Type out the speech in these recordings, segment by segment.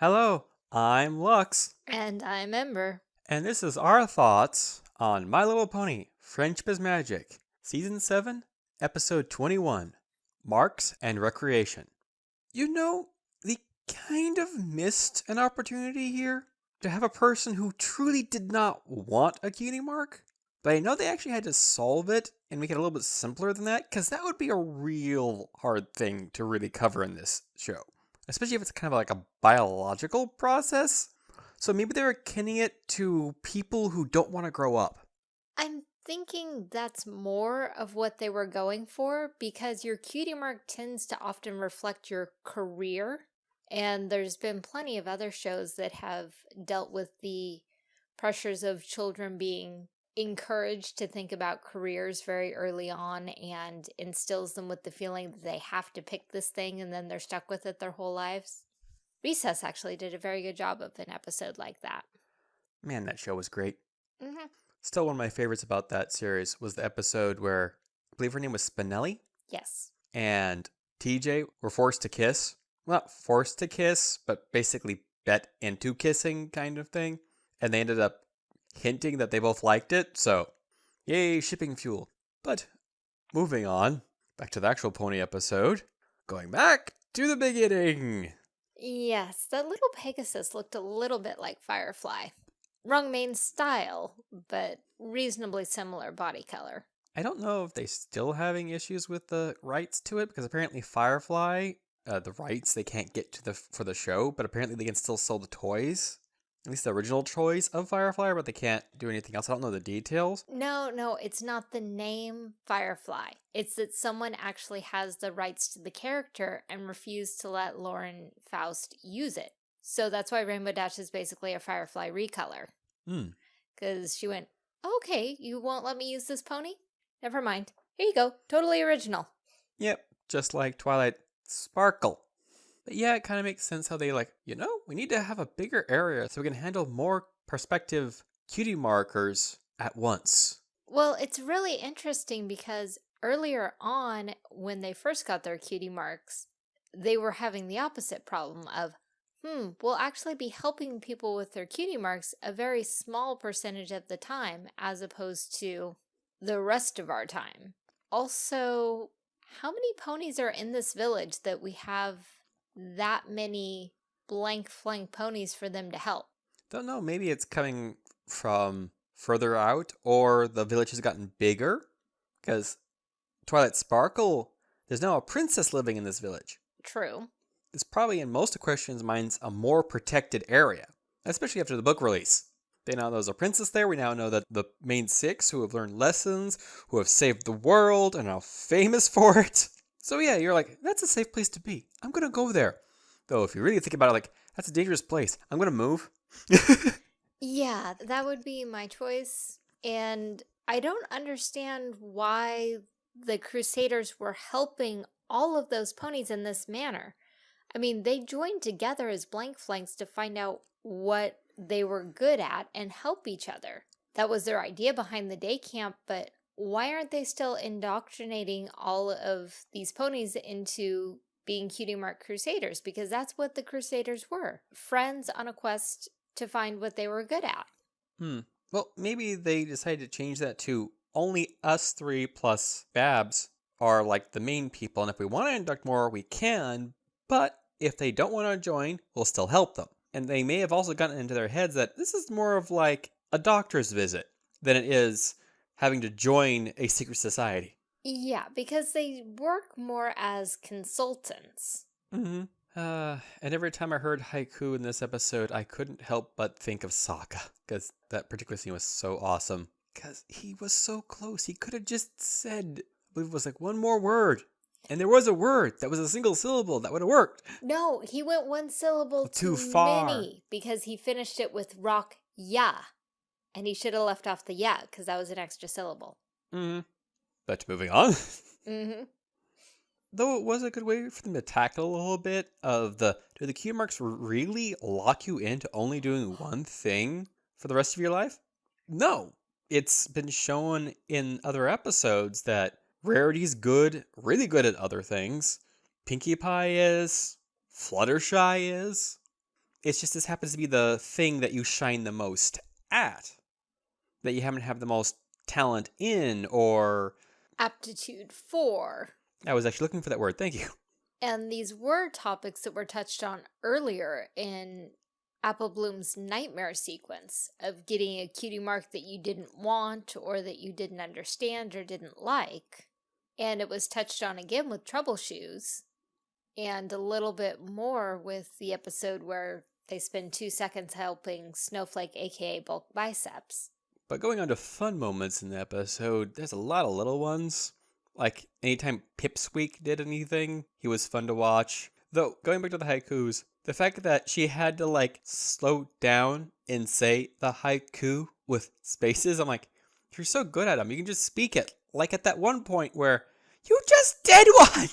Hello, I'm Lux, And I'm Ember. and this is our thoughts on My Little Pony Friendship is Magic, Season 7, Episode 21 Marks and Recreation. You know, they kind of missed an opportunity here to have a person who truly did not want a cutie mark, but I know they actually had to solve it and make it a little bit simpler than that, because that would be a real hard thing to really cover in this show especially if it's kind of like a biological process. So maybe they're akinning it to people who don't want to grow up. I'm thinking that's more of what they were going for because your cutie mark tends to often reflect your career. And there's been plenty of other shows that have dealt with the pressures of children being encouraged to think about careers very early on and instills them with the feeling that they have to pick this thing and then they're stuck with it their whole lives. Recess actually did a very good job of an episode like that. Man, that show was great. Mm -hmm. Still, one of my favorites about that series was the episode where I believe her name was Spinelli Yes. and TJ were forced to kiss. Well, not forced to kiss, but basically bet into kissing kind of thing. And they ended up hinting that they both liked it, so yay, shipping fuel. But moving on, back to the actual pony episode, going back to the beginning. Yes, that little Pegasus looked a little bit like Firefly. Wrong mane style, but reasonably similar body color. I don't know if they're still having issues with the rights to it because apparently Firefly, uh, the rights they can't get to the for the show, but apparently they can still sell the toys at least the original choice of Firefly, but they can't do anything else. I don't know the details. No, no, it's not the name Firefly. It's that someone actually has the rights to the character and refused to let Lauren Faust use it. So that's why Rainbow Dash is basically a Firefly recolor. Hmm. Because she went, okay, you won't let me use this pony? Never mind. Here you go. Totally original. Yep, just like Twilight Sparkle. But yeah, it kind of makes sense how they like, you know, we need to have a bigger area so we can handle more perspective cutie markers at once. Well, it's really interesting because earlier on, when they first got their cutie marks, they were having the opposite problem of, hmm, we'll actually be helping people with their cutie marks a very small percentage of the time as opposed to the rest of our time. Also, how many ponies are in this village that we have that many blank flank ponies for them to help. Don't know, maybe it's coming from further out or the village has gotten bigger because Twilight Sparkle, there's now a princess living in this village. True. It's probably in most Equestrians' minds a more protected area, especially after the book release. They now know there's a princess there. We now know that the main six who have learned lessons, who have saved the world, and are now famous for it. So yeah, you're like, that's a safe place to be. I'm gonna go there. Though if you really think about it, like, that's a dangerous place. I'm gonna move. yeah, that would be my choice. And I don't understand why the Crusaders were helping all of those ponies in this manner. I mean, they joined together as blank flanks to find out what they were good at and help each other. That was their idea behind the day camp, but why aren't they still indoctrinating all of these ponies into being cutie mark crusaders? Because that's what the crusaders were. Friends on a quest to find what they were good at. Hmm. Well, maybe they decided to change that to only us three plus Babs are like the main people. And if we want to induct more, we can. But if they don't want to join, we'll still help them. And they may have also gotten into their heads that this is more of like a doctor's visit than it is having to join a secret society. Yeah, because they work more as consultants. Mm-hmm. Uh, and every time I heard haiku in this episode, I couldn't help but think of Sokka, because that particular scene was so awesome. Because he was so close. He could have just said, I believe it was like one more word. And there was a word that was a single syllable that would have worked. No, he went one syllable too, too far. many because he finished it with rock ya. And he should have left off the yeah, because that was an extra syllable. Mm. But moving on. Mm-hmm. Though it was a good way for them to tackle a little bit of the do the cue marks really lock you into only doing one thing for the rest of your life? No. It's been shown in other episodes that Rarity's good, really good at other things. Pinkie Pie is, Fluttershy is. It's just this happens to be the thing that you shine the most at. That you happen to have the most talent in, or. Aptitude for. I was actually looking for that word. Thank you. And these were topics that were touched on earlier in Apple Bloom's nightmare sequence of getting a cutie mark that you didn't want or that you didn't understand or didn't like. And it was touched on again with Trouble Shoes and a little bit more with the episode where they spend two seconds helping Snowflake, aka Bulk Biceps. But going on to fun moments in the episode, there's a lot of little ones. Like anytime Pipsqueak did anything, he was fun to watch. Though going back to the haikus, the fact that she had to like slow down and say the haiku with spaces, I'm like, you're so good at them. You can just speak it. Like at that one point where you just did one.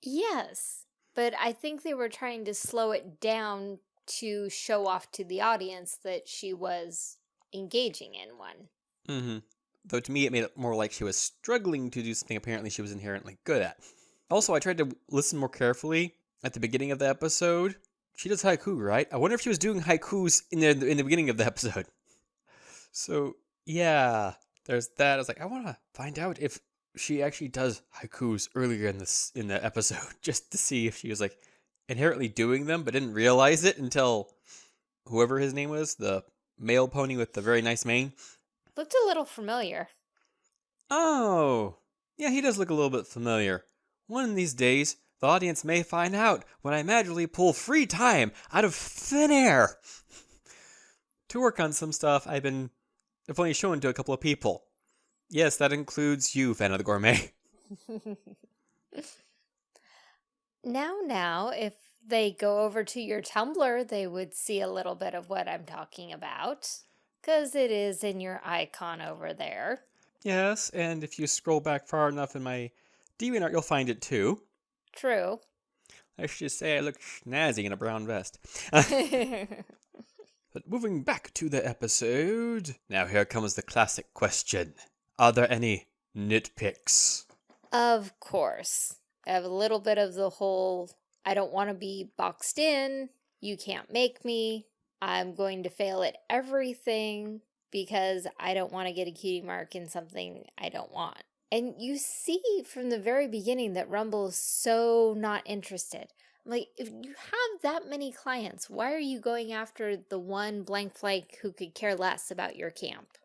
Yes, but I think they were trying to slow it down to show off to the audience that she was engaging in one. Mm-hmm. Though to me, it made it more like she was struggling to do something apparently she was inherently good at. Also, I tried to listen more carefully at the beginning of the episode. She does haiku, right? I wonder if she was doing haikus in the in the beginning of the episode. So yeah, there's that. I was like, I want to find out if she actually does haikus earlier in this in the episode, just to see if she was like inherently doing them, but didn't realize it until whoever his name was, the male pony with the very nice mane, Looked a little familiar. Oh, yeah, he does look a little bit familiar. One of these days, the audience may find out when I magically pull free time out of thin air. to work on some stuff I've been I've only shown to a couple of people. Yes, that includes you, fan of the gourmet. now, now, if they go over to your Tumblr, they would see a little bit of what I'm talking about. Because it is in your icon over there. Yes, and if you scroll back far enough in my DeviantArt, you'll find it too. True. I should say I look snazzy in a brown vest. but moving back to the episode, now here comes the classic question. Are there any nitpicks? Of course. I have a little bit of the whole, I don't want to be boxed in, you can't make me, I'm going to fail at everything because I don't want to get a cutie mark in something I don't want. And you see from the very beginning that Rumble is so not interested. Like, if you have that many clients, why are you going after the one blank flake who could care less about your camp?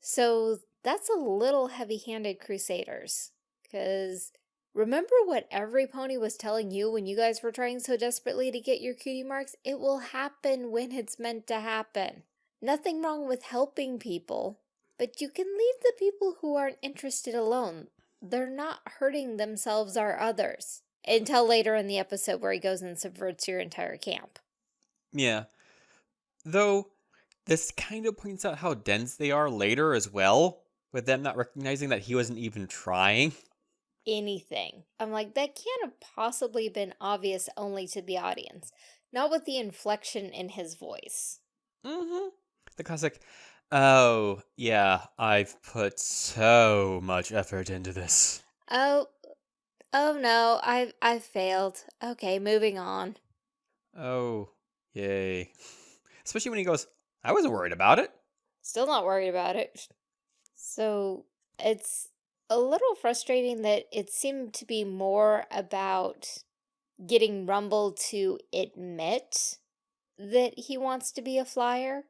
So that's a little heavy-handed Crusaders. Because remember what every pony was telling you when you guys were trying so desperately to get your cutie marks? It will happen when it's meant to happen. Nothing wrong with helping people, but you can leave the people who aren't interested alone. They're not hurting themselves or others. Until later in the episode where he goes and subverts your entire camp. Yeah. Though, this kind of points out how dense they are later as well, with them not recognizing that he wasn't even trying. Anything. I'm like, that can't have possibly been obvious only to the audience. Not with the inflection in his voice. Mm-hmm. The classic, oh, yeah, I've put so much effort into this. Oh, oh no, I've, I've failed. Okay, moving on. Oh, yay. Especially when he goes, I wasn't worried about it. Still not worried about it. So, it's a little frustrating that it seemed to be more about getting Rumble to admit that he wants to be a flyer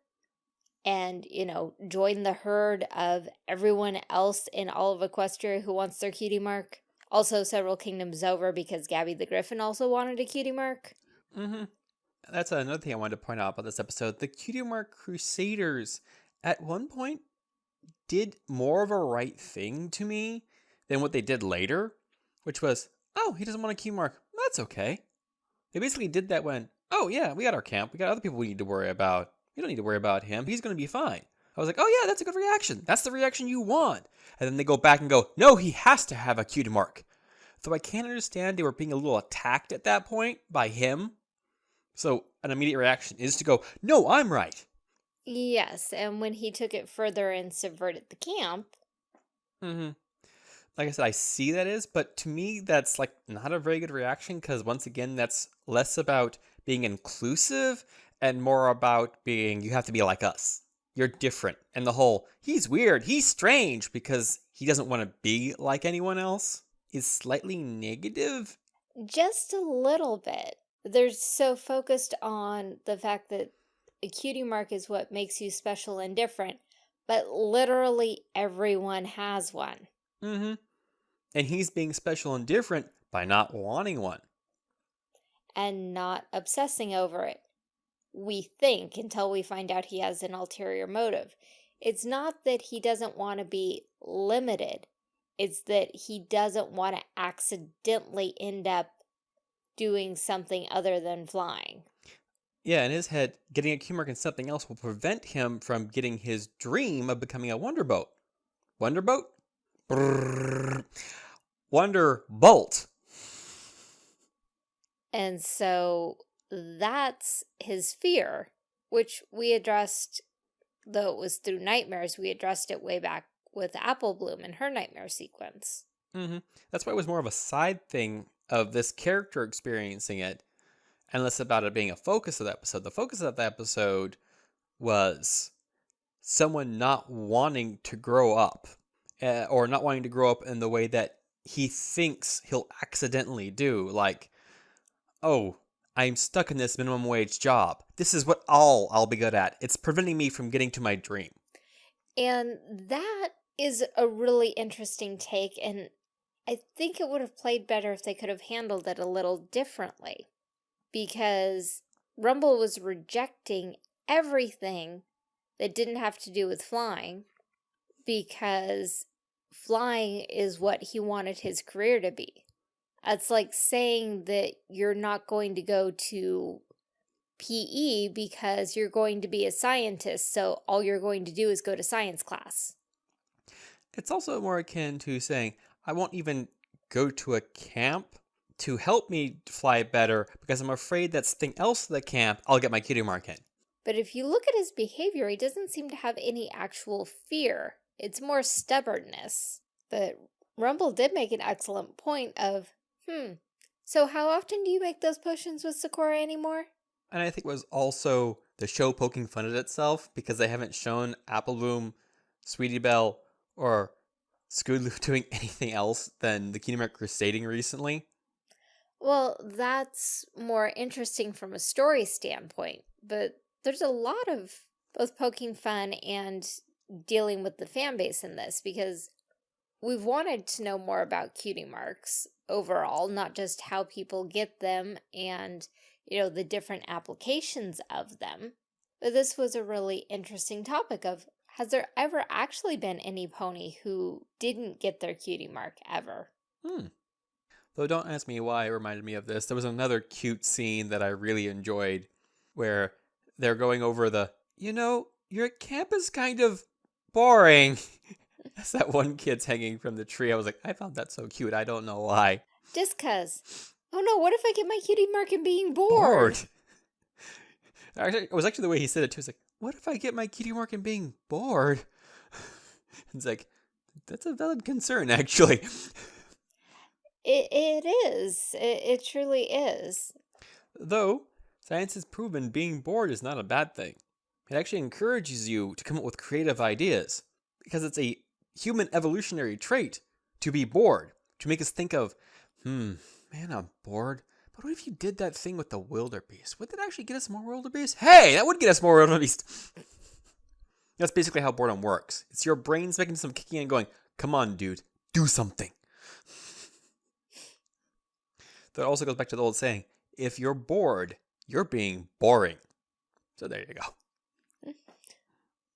and, you know, join the herd of everyone else in all of Equestria who wants their cutie mark. Also, several kingdoms over because Gabby the Griffin also wanted a cutie mark. Mm-hmm. That's another thing I wanted to point out about this episode. The cutie mark crusaders at one point did more of a right thing to me than what they did later, which was, oh, he doesn't want a cutie mark. That's okay. They basically did that when, oh yeah, we got our camp. We got other people we need to worry about. You don't need to worry about him. He's going to be fine. I was like, oh yeah, that's a good reaction. That's the reaction you want. And then they go back and go, no, he has to have a Q cutie mark. So I can't understand they were being a little attacked at that point by him. So an immediate reaction is to go, no, I'm right. Yes, and when he took it further and subverted the camp. Mm-hmm. Like I said, I see that is, but to me, that's like not a very good reaction because once again, that's less about being inclusive and more about being you have to be like us. You're different. And the whole he's weird, he's strange because he doesn't want to be like anyone else is slightly negative. Just a little bit. They're so focused on the fact that a cutie mark is what makes you special and different, but literally everyone has one. Mm-hmm. And he's being special and different by not wanting one. And not obsessing over it. We think until we find out he has an ulterior motive. It's not that he doesn't want to be limited. It's that he doesn't want to accidentally end up doing something other than flying. Yeah, in his head, getting a Q mark in something else will prevent him from getting his dream of becoming a Wonder Boat. Wonder Boat? Brrr. Wonder Bolt. And so that's his fear, which we addressed, though it was through nightmares, we addressed it way back with Apple Bloom and her nightmare sequence. Mm-hmm. That's why it was more of a side thing of this character experiencing it, and less about it being a focus of the episode. The focus of the episode was someone not wanting to grow up, uh, or not wanting to grow up in the way that he thinks he'll accidentally do. Like, oh, I'm stuck in this minimum wage job. This is what all I'll be good at. It's preventing me from getting to my dream. And that is a really interesting take, and I think it would have played better if they could have handled it a little differently. Because Rumble was rejecting everything that didn't have to do with flying because flying is what he wanted his career to be. It's like saying that you're not going to go to PE because you're going to be a scientist, so all you're going to do is go to science class. It's also more akin to saying, I won't even go to a camp to help me fly better because I'm afraid that something else at the camp I'll get my cutie mark in. But if you look at his behavior, he doesn't seem to have any actual fear. It's more stubbornness. But Rumble did make an excellent point of, hmm, so how often do you make those potions with Zecora anymore? And I think it was also the show poking fun at itself because they haven't shown Apple Bloom, Sweetie Belle, or Scootaloo doing anything else than the Kingdom Hearts crusading recently. Well, that's more interesting from a story standpoint, but there's a lot of both poking fun and dealing with the fan base in this because we've wanted to know more about cutie marks overall, not just how people get them and, you know, the different applications of them. But this was a really interesting topic of has there ever actually been any pony who didn't get their cutie mark ever? Hmm. Though don't ask me why it reminded me of this. There was another cute scene that I really enjoyed where they're going over the, you know, your camp is kind of boring. As that one kid's hanging from the tree, I was like, I found that so cute. I don't know why. Just cause. Oh no, what if I get my cutie mark in being bored? bored. Actually, it was actually the way he said it too. It's like, what if I get my cutie mark in being bored? it's like, that's a valid concern, actually. It, it is. It, it truly is. Though, science has proven being bored is not a bad thing. It actually encourages you to come up with creative ideas because it's a human evolutionary trait to be bored, to make us think of, hmm, man, I'm bored. But what if you did that thing with the wildebeest? Would that actually get us more wildebeest? Hey, that would get us more wildebeest. That's basically how boredom works. It's your brain's making some kicking and going, come on, dude, do something. That also goes back to the old saying, if you're bored, you're being boring. So there you go.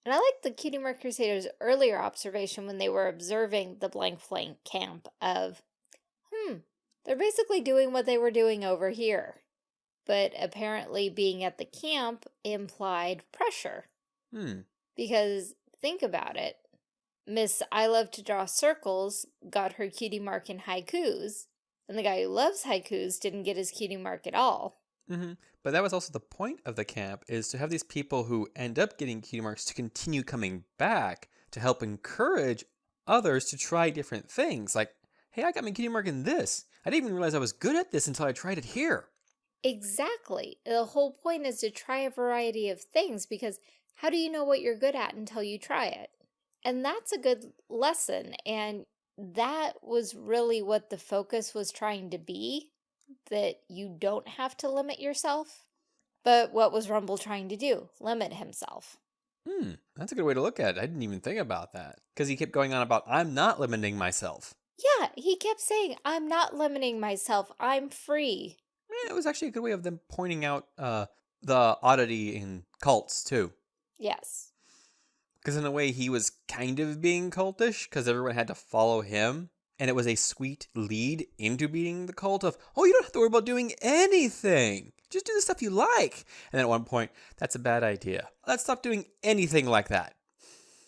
And I like the Cutie Mark Crusaders' earlier observation when they were observing the blank flank camp of, hmm, they're basically doing what they were doing over here. But apparently being at the camp implied pressure. Hmm. Because think about it. Miss I Love to Draw Circles got her cutie mark in haikus, and the guy who loves haikus didn't get his cutie mark at all. Mm -hmm. But that was also the point of the camp, is to have these people who end up getting cutie marks to continue coming back to help encourage others to try different things. Like, hey, I got my cutie mark in this. I didn't even realize I was good at this until I tried it here. Exactly. The whole point is to try a variety of things because how do you know what you're good at until you try it? And that's a good lesson. And that was really what the focus was trying to be, that you don't have to limit yourself. But what was Rumble trying to do? Limit himself. Hmm, that's a good way to look at it. I didn't even think about that. Because he kept going on about, I'm not limiting myself. Yeah, he kept saying, I'm not limiting myself. I'm free. Eh, it was actually a good way of them pointing out uh, the oddity in cults, too. Yes. Because in a way, he was kind of being cultish because everyone had to follow him. And it was a sweet lead into being the cult of, oh, you don't have to worry about doing anything. Just do the stuff you like. And then at one point, that's a bad idea. Let's stop doing anything like that.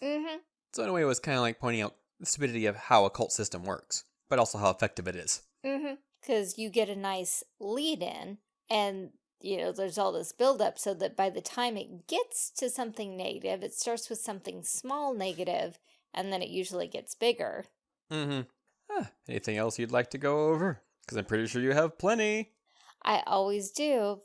Mm-hmm. So in a way, it was kind of like pointing out the stupidity of how a cult system works, but also how effective it is. Mm-hmm. Because you get a nice lead in, and you know, there's all this buildup so that by the time it gets to something negative, it starts with something small negative, and then it usually gets bigger. Mm-hmm. Ah, anything else you'd like to go over? Because I'm pretty sure you have plenty. I always do.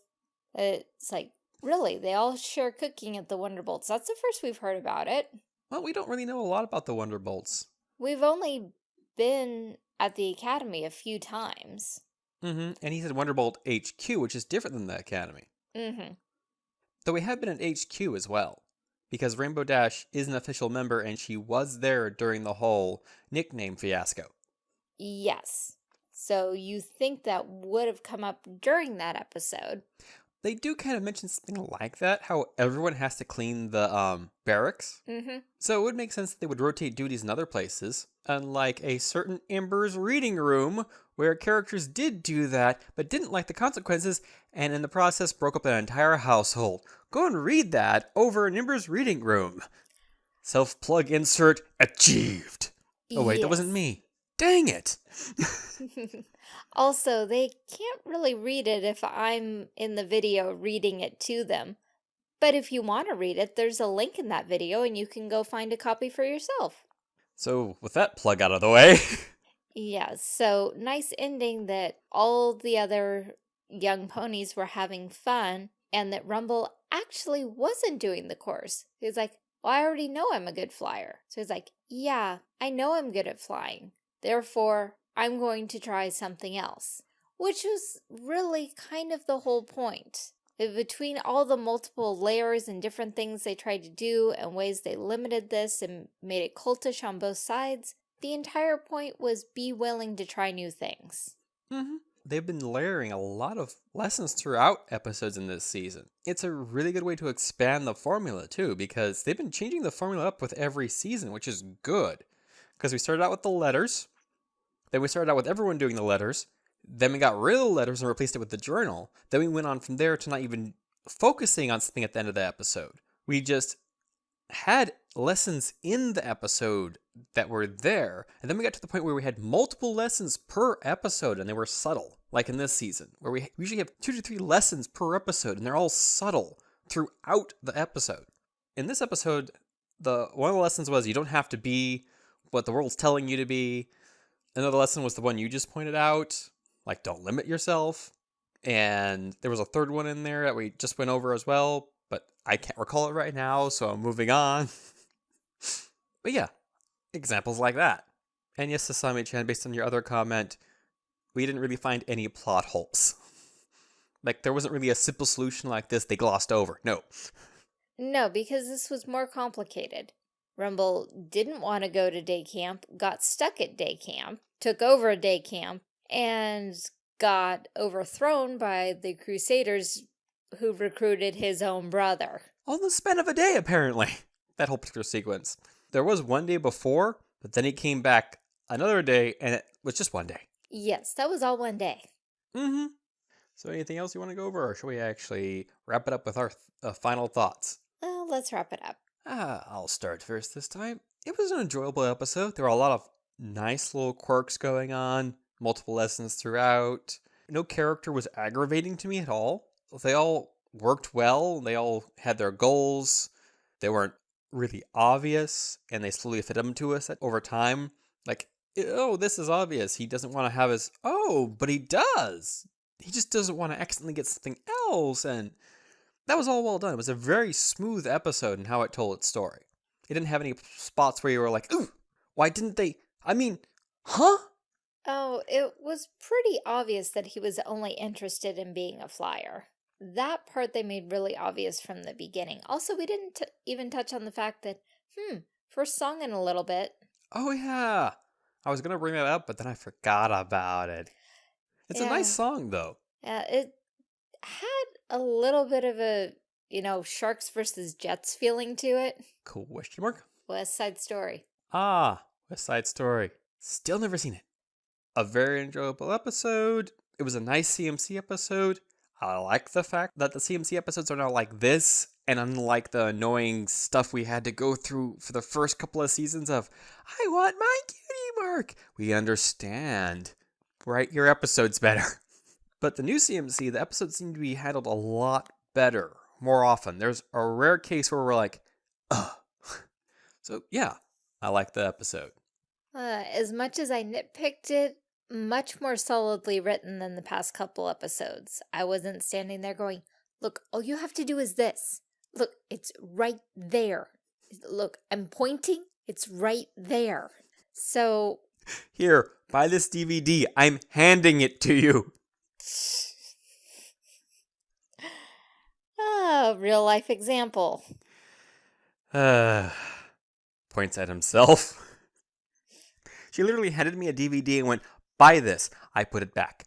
It's like, really, they all share cooking at the Wonderbolts. That's the first we've heard about it. Well, we don't really know a lot about the Wonderbolts. We've only been at the Academy a few times. Mm-hmm. And he said Wonderbolt HQ, which is different than the Academy. Mm-hmm. Though we have been at HQ as well. Because Rainbow Dash is an official member and she was there during the whole nickname fiasco. Yes. So you think that would have come up during that episode. They do kind of mention something like that, how everyone has to clean the um, barracks. Mm-hmm. So it would make sense that they would rotate duties in other places, unlike a certain Ember's reading room where characters did do that but didn't like the consequences and in the process broke up an entire household. Go and read that over in Ember's reading room. Self plug insert achieved. Oh, wait, that wasn't me. Dang it. also, they can't really read it if I'm in the video reading it to them. But if you want to read it, there's a link in that video and you can go find a copy for yourself. So, with that plug out of the way, Yeah, so nice ending that all the other young ponies were having fun and that Rumble actually wasn't doing the course. He's like, well, I already know I'm a good flyer. So he's like, yeah, I know I'm good at flying. Therefore, I'm going to try something else. Which was really kind of the whole point. Uh, Between all the multiple layers and different things they tried to do and ways they limited this and made it cultish on both sides, the entire point was be willing to try new things. hmm they've been layering a lot of lessons throughout episodes in this season. It's a really good way to expand the formula, too, because they've been changing the formula up with every season, which is good. Because we started out with the letters, then we started out with everyone doing the letters, then we got rid of the letters and replaced it with the journal. Then we went on from there to not even focusing on something at the end of the episode. We just had lessons in the episode that were there, and then we got to the point where we had multiple lessons per episode, and they were subtle, like in this season, where we usually have two to three lessons per episode, and they're all subtle throughout the episode. In this episode, the one of the lessons was you don't have to be what the world's telling you to be. Another lesson was the one you just pointed out, like don't limit yourself. And there was a third one in there that we just went over as well, but I can't recall it right now, so I'm moving on. but yeah, examples like that. And yes, Sasami Chan, based on your other comment, we didn't really find any plot holes. like, there wasn't really a simple solution like this they glossed over. No. No, because this was more complicated. Rumble didn't want to go to day camp, got stuck at day camp, took over a day camp, and got overthrown by the Crusaders who recruited his own brother. On the span of a day, apparently. That whole particular sequence. There was one day before, but then he came back another day, and it was just one day. Yes, that was all one day. Mm-hmm. So anything else you want to go over, or should we actually wrap it up with our th- uh, final thoughts? Well, let's wrap it up. Ah, I'll start first this time. It was an enjoyable episode. There were a lot of nice little quirks going on, multiple lessons throughout. No character was aggravating to me at all. They all worked well. They all had their goals. They weren't really obvious, and they slowly fit them to us over time. Like, oh, this is obvious. He doesn't want to have his. Oh, but he does. he just doesn't want to accidentally get something else. And that was all well done. It was a very smooth episode in how it told its story. It didn't have any spots where you were like, ooh, why didn't they? I mean, huh? Oh, it was pretty obvious that he was only interested in being a flyer. That part they made really obvious from the beginning. Also, we didn't t even touch on the fact that, hmm, first song in a little bit. Oh, yeah. I was going to bring that up, but then I forgot about it. It's a nice song, though. Yeah, it had a little bit of a, you know, Sharks versus Jets feeling to it. Question mark? West Side Story. Ah, West Side Story. Still never seen it. A very enjoyable episode. It was a nice CMC episode. I like the fact that the CMC episodes are now like this, and unlike the annoying stuff we had to go through for the first couple of seasons of, I want my cutie mark. We understand. Write your episodes better. But the new CMC, the episodes seem to be handled a lot better more often. There's a rare case where we're like, ugh. So, yeah, I like the episode. Uh, as much as I nitpicked it, much more solidly written than the past couple episodes. I wasn't standing there going, look, all you have to do is this. Look, it's right there. Look, I'm pointing, it's right there. So, Here, buy this DVD. I'm handing it to you. ah, real life example. Uh, points at himself. She literally handed me a DVD and went, buy this. I put it back.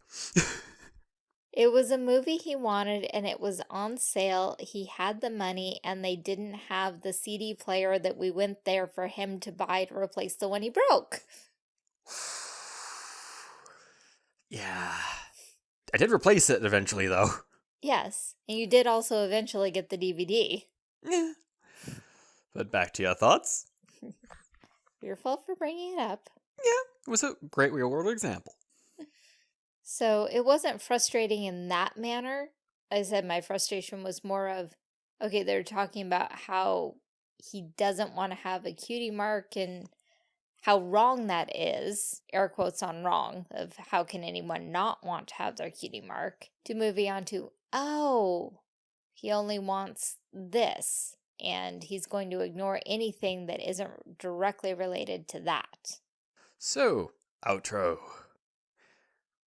It was a movie he wanted and it was on sale. He had the money and they didn't have the CD player that we went there for him to buy to replace the one he broke. yeah. I did replace it eventually, though. Yes, and you did also eventually get the DVD. Yeah. But back to your thoughts. Your fault for bringing it up. Yeah, it was a great real world example. So it wasn't frustrating in that manner. I said my frustration was more of, okay, they're talking about how he doesn't want to have a cutie mark and how wrong that is, air quotes on wrong, of how can anyone not want to have their cutie mark, to moving on to, oh, he only wants this, and he's going to ignore anything that isn't directly related to that. So, outro.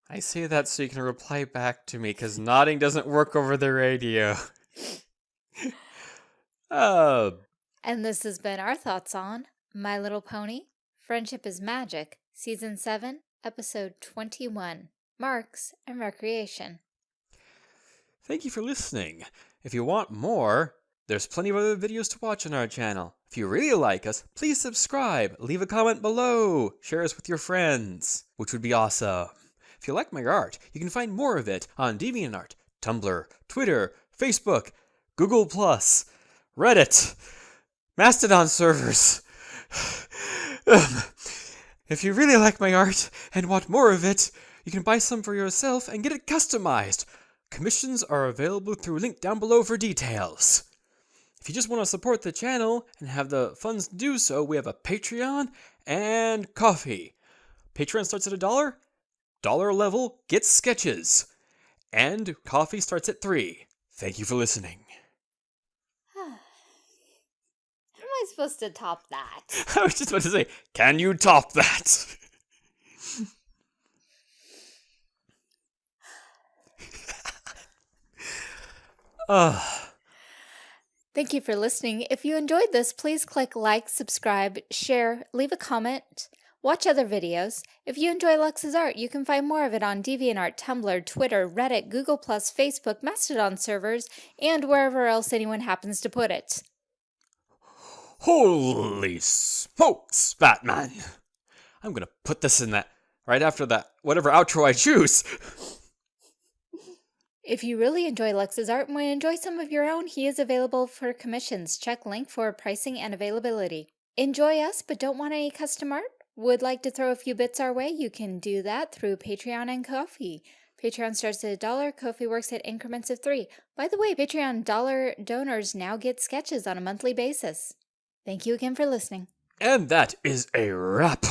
I say that so you can reply back to me because nodding doesn't work over the radio. uh, And this has been our thoughts on My Little Pony, Friendship is Magic, Season 7, Episode 21, Marks and Recreation. thank you for listening. If you want more, there's plenty of other videos to watch on our channel. If you really like us, please subscribe, leave a comment below, share us with your friends, which would be awesome. If you like my art, you can find more of it on DeviantArt, Tumblr, Twitter, Facebook, Google+, Reddit, Mastodon servers. if you really like my art and want more of it, you can buy some for yourself and get it customized. Commissions are available through link down below for details. If you just want to support the channel and have the funds to do so, we have a Patreon and Ko-fi. Patreon starts at a dollar. Dollar level gets sketches. And Ko-fi starts at three. Thank you for listening. How am I supposed to top that? I was just about to say, can you top that? Ugh. Ah. Thank you for listening. If you enjoyed this, please click like, subscribe, share, leave a comment, watch other videos. If you enjoy Lux's art, you can find more of it on DeviantArt, Tumblr, Twitter, Reddit, Google+, Facebook, Mastodon servers, and wherever else anyone happens to put it. Holy smokes, Batman! I'm gonna put this in that right after that whatever outro I choose. If you really enjoy Lux's art and want to enjoy some of your own, he is available for commissions. Check link for pricing and availability. Enjoy us but don't want any custom art? Would like to throw a few bits our way? You can do that through Patreon and Ko-fi. Patreon starts at a dollar, Ko-fi works at increments of three. By the way, Patreon dollar donors now get sketches on a monthly basis. Thank you again for listening. And that is a wrap.